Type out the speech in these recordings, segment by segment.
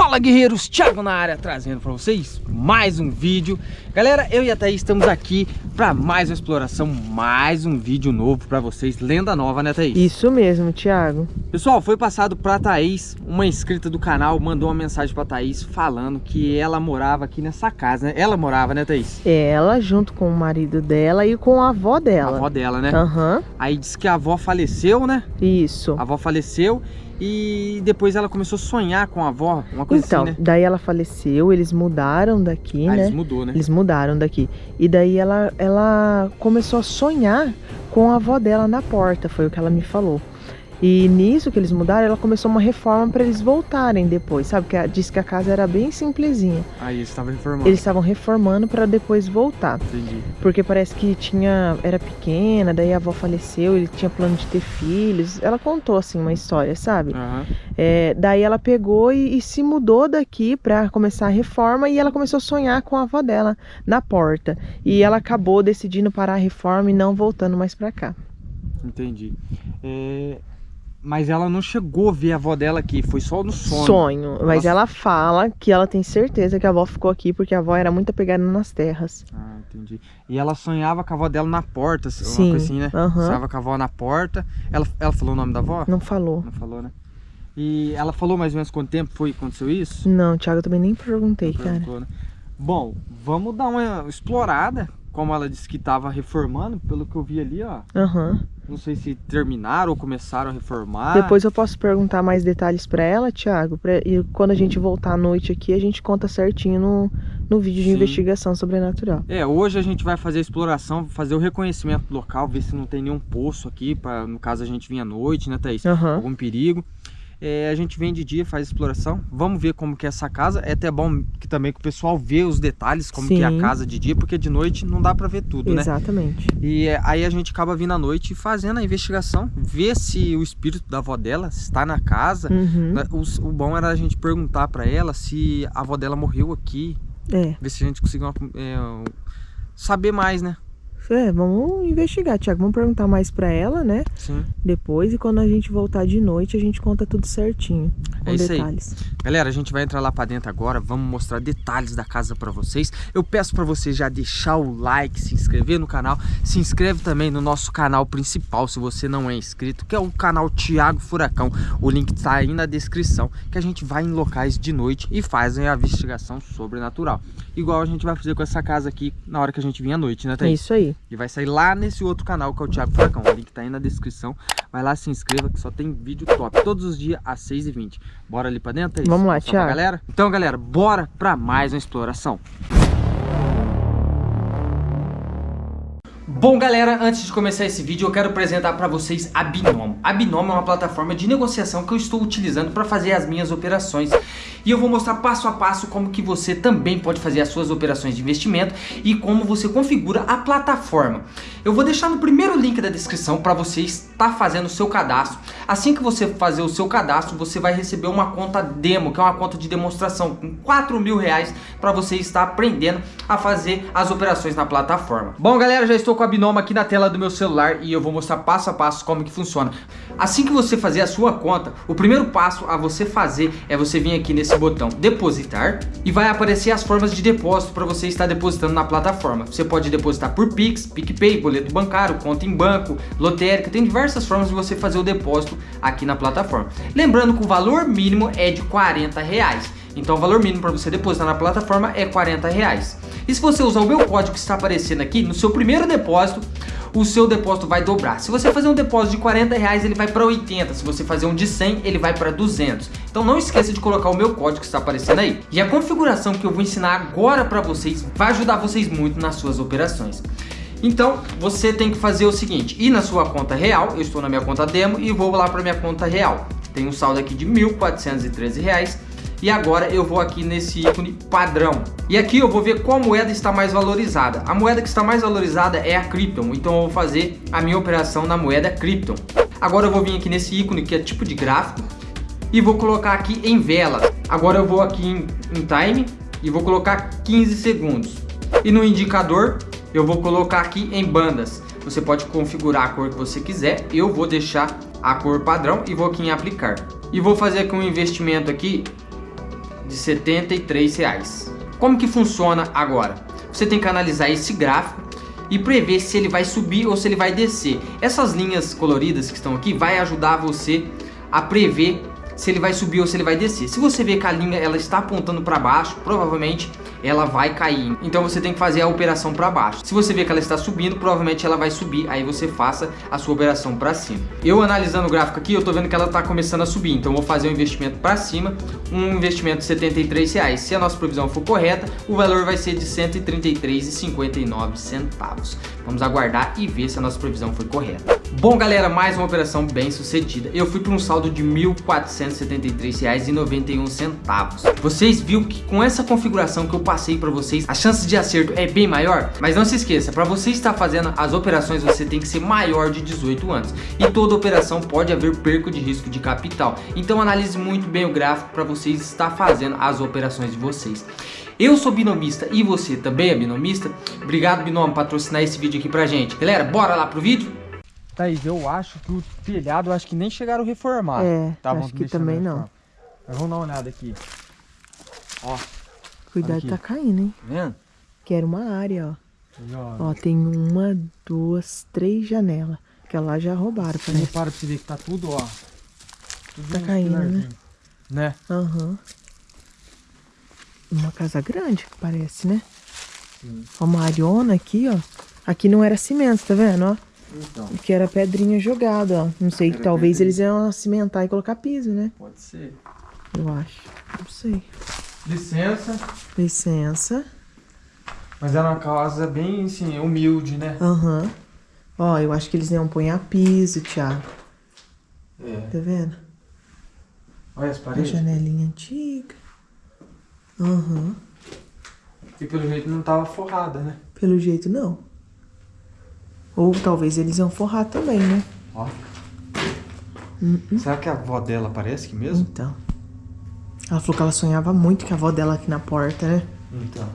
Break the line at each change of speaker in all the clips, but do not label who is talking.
Fala guerreiros, Thiago na área trazendo para vocês mais um vídeo Galera, eu e a Thaís estamos aqui para mais uma exploração, mais um vídeo novo para vocês Lenda nova, né Thaís?
Isso mesmo, Thiago
Pessoal, foi passado para Thaís, uma inscrita do canal mandou uma mensagem para Thaís falando que ela morava aqui nessa casa, né? Ela morava, né Thaís?
Ela, junto com o marido dela e com a avó dela
A avó dela, né?
Aham uhum.
Aí disse que a avó faleceu, né?
Isso
A avó faleceu e depois ela começou a sonhar com a avó, uma coisa
então,
assim, né?
daí ela faleceu, eles mudaram daqui,
ah,
né?
Eles mudou, né?
Eles mudaram daqui. E daí ela, ela começou a sonhar com a avó dela na porta, foi o que ela me falou. E nisso que eles mudaram, ela começou uma reforma para eles voltarem depois, sabe? Que disse que a casa era bem simplesinha.
Aí eles estavam reformando.
Eles estavam reformando para depois voltar.
Entendi.
Porque parece que tinha era pequena, daí a avó faleceu, ele tinha plano de ter filhos. Ela contou assim uma história, sabe?
Uhum.
É, daí ela pegou e, e se mudou daqui para começar a reforma e ela começou a sonhar com a avó dela na porta. E ela acabou decidindo parar a reforma e não voltando mais para cá.
Entendi. É, mas ela não chegou a ver a avó dela aqui, foi só no sonho.
Sonho, mas ela fala que ela tem certeza que a avó ficou aqui porque a avó era muito apegada nas terras.
Ah, entendi. E ela sonhava com a avó dela na porta,
Sim,
uma coisa assim, né?
Uhum.
Sonhava com a avó na porta. Ela, ela falou o nome da avó?
Não falou.
Não falou, né? E ela falou mais ou menos quanto tempo foi que aconteceu isso?
Não, Thiago, eu também nem perguntei,
Não
cara.
Né? Bom, vamos dar uma explorada. Como ela disse que estava reformando, pelo que eu vi ali, ó.
Aham. Uhum.
Não sei se terminaram ou começaram a reformar.
Depois eu posso perguntar mais detalhes para ela, Thiago. Pra, e quando a gente voltar à noite aqui, a gente conta certinho no, no vídeo de
Sim.
investigação sobrenatural.
É, hoje a gente vai fazer a exploração, fazer o reconhecimento local, ver se não tem nenhum poço aqui, para no caso a gente vir à noite, né, Thaís?
Uhum.
Algum perigo. É, a gente vem de dia, faz exploração. Vamos ver como que é essa casa. É até bom que também que o pessoal vê os detalhes, como
Sim.
que é a casa de dia, porque de noite não dá para ver tudo,
Exatamente.
né? E é, aí a gente acaba vindo à noite fazendo a investigação, ver se o espírito da avó dela está na casa.
Uhum.
O, o, bom era a gente perguntar para ela se a avó dela morreu aqui.
É.
Ver se a gente conseguiu é, saber mais, né?
É, vamos investigar, Thiago. Vamos perguntar mais pra ela, né?
Sim.
Depois, e quando a gente voltar de noite, a gente conta tudo certinho. Com
é isso
detalhes.
Aí. Galera, a gente vai entrar lá pra dentro agora. Vamos mostrar detalhes da casa pra vocês. Eu peço pra você já deixar o like, se inscrever no canal. Se inscreve também no nosso canal principal, se você não é inscrito, que é o canal Thiago Furacão. O link tá aí na descrição. Que a gente vai em locais de noite e fazem a investigação sobrenatural. Igual a gente vai fazer com essa casa aqui na hora que a gente vir à noite, né, Thaís?
É isso aí.
E vai sair lá nesse outro canal que é o Thiago Furacão. O link tá aí na descrição. Vai lá, se inscreva que só tem vídeo top. Todos os dias às 6h20. Bora ali pra dentro, é?
Vamos lá, Thiago.
galera? Então, galera, bora pra mais uma exploração. Bom, galera, antes de começar esse vídeo, eu quero apresentar para vocês a Binomo. A Binomo é uma plataforma de negociação que eu estou utilizando para fazer as minhas operações. E eu vou mostrar passo a passo como que você também pode fazer as suas operações de investimento e como você configura a plataforma. Eu vou deixar no primeiro link da descrição para você estar fazendo o seu cadastro. Assim que você fazer o seu cadastro, você vai receber uma conta demo, que é uma conta de demonstração com 4 mil reais para você estar aprendendo a fazer as operações na plataforma. Bom, galera, já estou com a Binomo aqui na tela do meu celular e eu vou mostrar passo a passo como que funciona. Assim que você fazer a sua conta, o primeiro passo a você fazer é você vir aqui nesse botão depositar e vai aparecer as formas de depósito para você estar depositando na plataforma. Você pode depositar por Pix, PicPay, boleto bancário, conta em banco, lotérica, tem diversas formas de você fazer o depósito aqui na plataforma. Lembrando que o valor mínimo é de 40 reais. Então o valor mínimo para você depositar na plataforma é 40 reais. E se você usar o meu código que está aparecendo aqui, no seu primeiro depósito, o seu depósito vai dobrar. Se você fazer um depósito de 40 reais, ele vai para 80. Se você fazer um de 100, ele vai para 200. Então não esqueça de colocar o meu código que está aparecendo aí. E a configuração que eu vou ensinar agora para vocês vai ajudar vocês muito nas suas operações. Então, você tem que fazer o seguinte, ir na sua conta real, eu estou na minha conta demo e vou lá para minha conta real. Tem um saldo aqui de 1.413 reais. E agora eu vou aqui nesse ícone padrão. E aqui eu vou ver qual moeda está mais valorizada. A moeda que está mais valorizada é a Krypton. Então eu vou fazer a minha operação na moeda Krypton. Agora eu vou vir aqui nesse ícone que é tipo de gráfico. E vou colocar aqui em vela. Agora eu vou aqui em, em time e vou colocar 15 segundos. E no indicador eu vou colocar aqui em bandas. Você pode configurar a cor que você quiser. Eu vou deixar a cor padrão e vou aqui em aplicar. E vou fazer aqui um investimento aqui de 73 reais. Como que funciona agora? Você tem que analisar esse gráfico e prever se ele vai subir ou se ele vai descer. Essas linhas coloridas que estão aqui vai ajudar você a prever se ele vai subir ou se ele vai descer. Se você ver que a linha ela está apontando para baixo, provavelmente ela vai cair. Então você tem que fazer a operação para baixo. Se você ver que ela está subindo, provavelmente ela vai subir. Aí você faça a sua operação para cima. Eu analisando o gráfico aqui, eu tô vendo que ela está começando a subir. Então vou fazer um investimento para cima, um investimento de 73 reais. Se a nossa previsão for correta, o valor vai ser de 133,59 centavos. Vamos aguardar e ver se a nossa previsão foi correta. Bom galera, mais uma operação bem sucedida. Eu fui para um saldo de R$ 1.473,91. Vocês viram que com essa configuração que eu passei para vocês, a chance de acerto é bem maior? Mas não se esqueça, para você estar fazendo as operações, você tem que ser maior de 18 anos. E toda operação pode haver perco de risco de capital. Então analise muito bem o gráfico para vocês estar fazendo as operações de vocês. Eu sou binomista e você também é binomista? Obrigado, Binom, patrocinar esse vídeo aqui pra gente. Galera, bora lá pro vídeo? Thaís, eu acho que o telhado, acho que nem chegaram a reformar.
É, Tavam acho que também não.
Mas vamos dar uma olhada aqui. Ó.
Cuidado, tá caindo, hein?
Tá vendo?
Que era uma área, ó. Ó, tem uma, duas, três janelas. Que lá já roubaram.
Parece. Repara pra você ver que tá tudo, ó.
Tudo tá caindo, né?
Né?
Aham. Uhum. Uma casa grande, parece, né? Sim. Uma ariona aqui, ó. Aqui não era cimento, tá vendo, ó? Então. Que era pedrinha jogada, ó. Não sei, que talvez pedrinha. eles iam cimentar e colocar piso, né?
Pode ser.
Eu acho. Não sei.
Licença.
Licença.
Mas é uma casa bem, assim, humilde, né?
Aham. Uhum. Ó, eu acho que eles iam pôr a piso, Thiago.
É.
Tá vendo?
Olha as paredes.
A janelinha antiga. Aham. Uhum.
E pelo jeito não tava forrada, né?
Pelo jeito não. Ou talvez eles iam forrar também, né?
Ó. Uh -uh. Será que a avó dela aparece aqui mesmo?
Então. Ela falou que ela sonhava muito com a avó dela aqui na porta, né?
Então.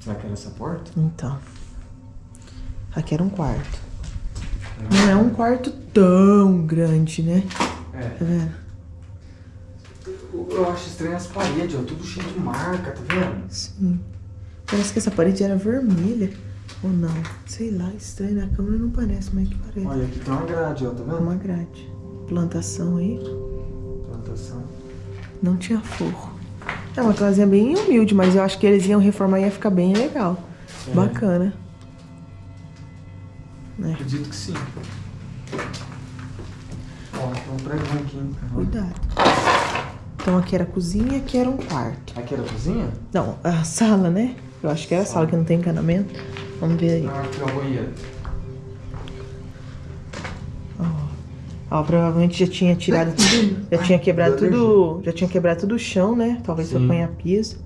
Será que era essa porta?
Então. Aqui era um quarto. Não é um quarto tão grande, né?
É. Tá vendo? Eu acho estranho as paredes, ó. Tudo cheio de marca, tá vendo?
Sim. Parece que essa parede era vermelha. Ou não? Sei lá, estranho. Na câmera não parece, mas que parece.
Olha, aqui tem uma grade, ó. Tá vendo?
Uma grade. Plantação aí.
Plantação.
Não tinha forro. É uma casinha bem humilde, mas eu acho que eles iam reformar e ia ficar bem legal. É. Bacana.
É. Acredito que sim. Ó, tem um pregão aqui, hein?
Cuidado. Então aqui era a cozinha, aqui era um quarto.
Aqui era a cozinha?
Não, a sala, né? Eu acho que era a sala, que não tem encanamento. Vamos ver aí.
Ah, aqui é o banheiro.
Ó, provavelmente já tinha tirado tudo, já tinha quebrado tudo, já tinha quebrado tudo o chão, né? Talvez Sim. foi apanhar piso.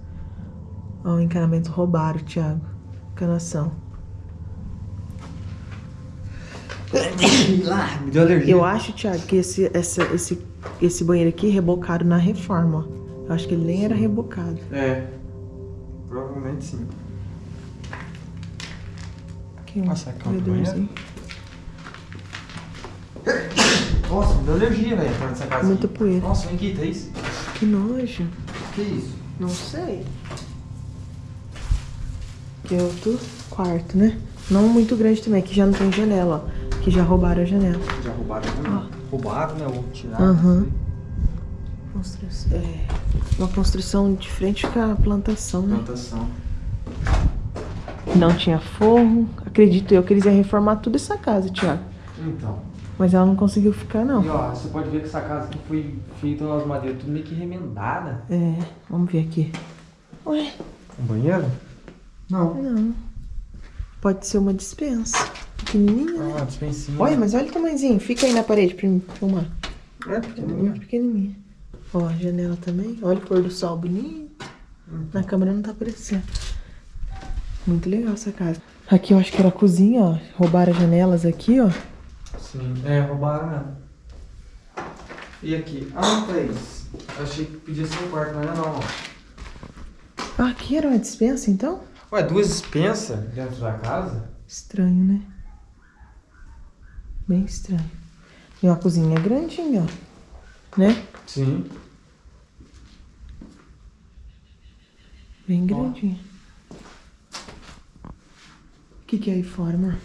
Ó, o encanamento roubaram, Thiago. Encanação.
Lá, me deu alergia.
Eu acho, Thiago, que esse, essa, esse, esse banheiro aqui rebocaram na reforma, ó. Eu acho que ele nem era rebocado.
É. Provavelmente sim.
Aqui, Nossa, é um banheiro?
Nossa, me deu alergia, velho, entrar nessa casa.
Muita poeira.
Nossa, vem aqui, Thaís.
Que nojo.
Que isso?
Não sei. Que é outro quarto, né? Não muito grande também, que já não tem janela, ó. Que já roubaram a janela.
Já roubaram a janela? Roubaram, né? Ou tiraram.
Uhum. Construção. É. Uma construção de frente com a plantação,
né? Plantação.
Não tinha forro. Acredito eu que eles iam reformar toda essa casa, Thiago.
Então.
Mas ela não conseguiu ficar, não.
E ó, você pode ver que essa casa aqui foi feita nas madeiras tudo meio que remendada.
É, vamos ver aqui. Ué?
Um banheiro? Não.
Não. Pode ser uma dispensa. Pequenininha,
né? Ah, dispensinha.
Olha, mas olha o tamanhozinho. Fica aí na parede pra mim filmar.
É, pequenininha. É
pequenininha. Ó, a janela também. Olha o pôr do sol bonito. Uhum. Na câmera não tá aparecendo. Muito legal essa casa. Aqui eu acho que era a cozinha, ó. Roubaram as janelas aqui, ó.
Sim, é, roubaram. E aqui? Ah, três. Achei que podia ser um quarto, mas não é não, ó.
Ah, aqui era uma dispensa, então?
Ué, duas dispensas dentro da casa?
Estranho, né? Bem estranho. E uma cozinha grandinha, ó. Né?
Sim.
Bem grandinha. O que, que é aí fora, amor?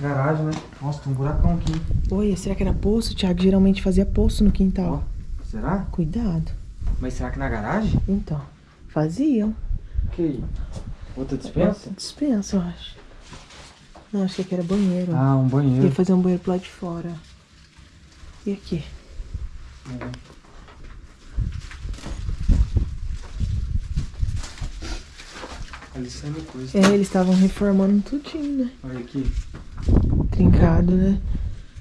Garagem, né? Nossa, tem um buracão aqui.
Oi, será que era poço? O Thiago geralmente fazia poço no quintal.
Ó, será?
Cuidado.
Mas será que na garagem?
Então, faziam.
Que Outra dispensa?
Dispensa, eu acho. Não, acho que era banheiro.
Ah, um banheiro.
Ia fazer um banheiro pro lado de fora. E aqui?
É. Ali saindo coisa.
É, eles estavam reformando tudinho, né?
Olha aqui.
Trincado, né?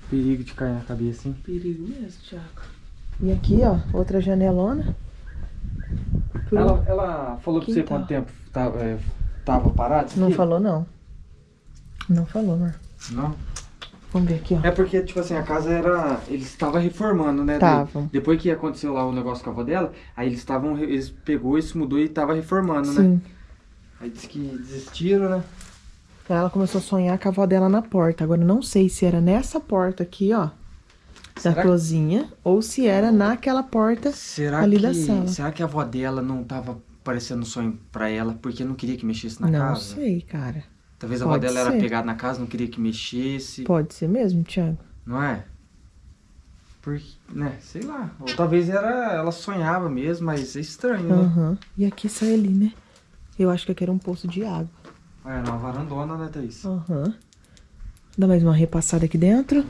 Perigo de cair na cabeça, hein?
Perigo mesmo, Thiago. E aqui, ó, outra janelona.
Ela, ela falou pra você quanto tempo tava, é, tava parado?
Não falou, não. Não falou, amor.
Não.
Vamos ver aqui, ó.
É porque, tipo assim, a casa era. Eles estavam reformando, né?
Tavam.
Daí, Depois que aconteceu lá o negócio com a avó dela, aí eles estavam. Eles pegou, isso mudou e tava reformando, né?
Sim.
Aí disse que desistiram, né?
Ela começou a sonhar com a avó dela na porta. Agora, eu não sei se era nessa porta aqui, ó. Da
Será que-
cozinha. Ou se era naquela porta.
Será
Ali
que.
da sala.
Será que a avó dela não tava parecendo um sonho pra ela porque não queria que mexesse na
não
casa?
sei, cara.
Talvez a avó dela era
ser.
pegada na casa, não queria que mexesse.
Pode ser mesmo, Thiago?
Não é? Porque, né, sei lá. Ou talvez era, ela sonhava mesmo, mas é estranho, né?
Aham. E aqui sai ali, né? Eu acho que aqui era um poço de água.
É, era uma varandona, né, Thaís?
Aham. Dá mais uma repassada aqui dentro.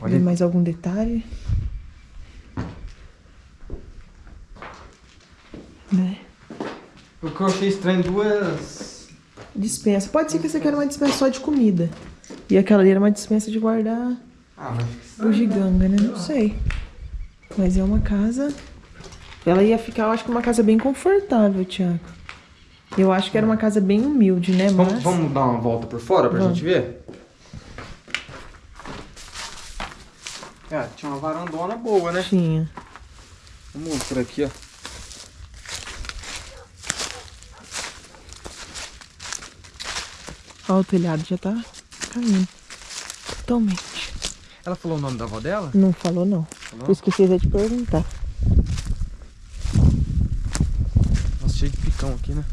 Olha,
Ver mais algum detalhe. Né?
o que eu achei estranho, duas...
Dispensa. Pode ser que essa aqui era uma dispensa só de comida. E aquela ali era uma dispensa de guardar
Ah, estranho,
bugiganga, né? Não sei. Mas é uma casa. Ela ia ficar, eu acho que uma casa bem confortável, Thiago. Eu acho que era uma casa bem humilde, né? Mas.
Vamos, vamos dar uma volta por fora pra
Vamos.
gente ver? É, tinha uma varandona boa, né?
Tinha.
Vamos por aqui, ó.
Ó, o telhado já tá caindo. Totalmente.
Ela falou o nome da avó dela?
Não falou, não.
Falou?
Eu esqueci de perguntar.
Nossa, cheio de picão aqui, né?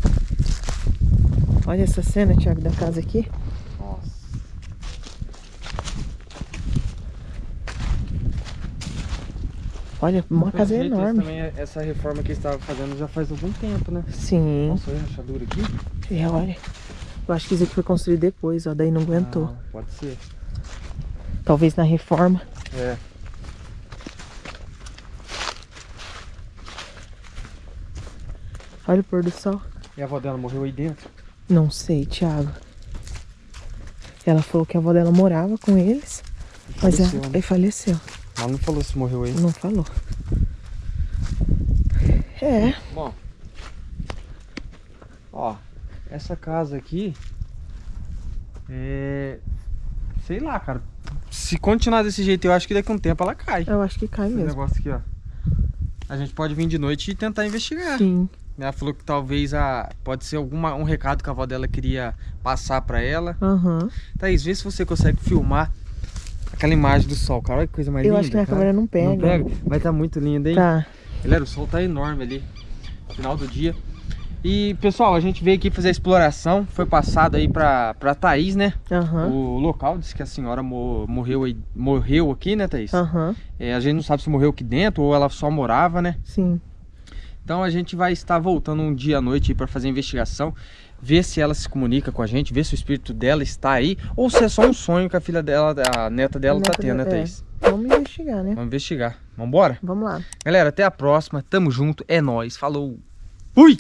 Olha essa cena, Thiago, da casa aqui.
Nossa.
Olha, uma
Pelo
casa
jeito,
enorme.
Também, essa reforma que eles estavam fazendo já faz algum tempo, né?
Sim.
Nossa, olha a rachadura aqui.
É, olha. Eu acho que isso aqui foi construído depois, ó. Daí não aguentou.
Ah, pode ser.
Talvez na reforma.
É.
Olha o pôr do sol.
E a avó dela morreu aí dentro?
Não sei, Thiago. Ela falou que a avó dela morava com eles, mas
Faleceu,
ela
né?
aí faleceu.
Ela não falou se morreu aí.
Não falou. É,
Bom. Essa casa aqui é sei lá, cara. Se continuar desse jeito, eu acho que daqui a um tempo ela cai.
eu acho que cai
Esse
mesmo.
negócio aqui, ó. A gente pode vir de noite e tentar investigar.
Sim.
Ela falou que talvez a pode ser alguma um recado que a avó dela queria passar pra ela.
Aham.
Thaís, vê se você consegue filmar aquela imagem do sol, cara. Olha que coisa mais
Eu
linda.
acho que minha
cara.
câmera não pega.
Não pega? Vai estar muito linda, hein?
Tá.
Galera, o sol tá enorme ali. Final do dia. E, pessoal, a gente veio aqui fazer a exploração. Foi passado aí pra, pra Thaís, né?
Aham.
O local, disse que a senhora mo- morreu, aí, morreu aqui, né, Thaís?
Aham.
É, a gente não sabe se morreu aqui dentro ou ela só morava, né?
Sim.
Então a gente vai estar voltando um dia à noite para fazer a investigação, ver se ela se comunica com a gente, ver se o espírito dela está aí ou se é só um sonho que a filha dela, a neta dela
A
tá
neta
tendo, né,
é.
Thaís?
Vamos investigar, né?
Vamos investigar. Vambora?
Vamos lá.
Galera, até a próxima. Tamo junto. É nóis. Falou. Fui!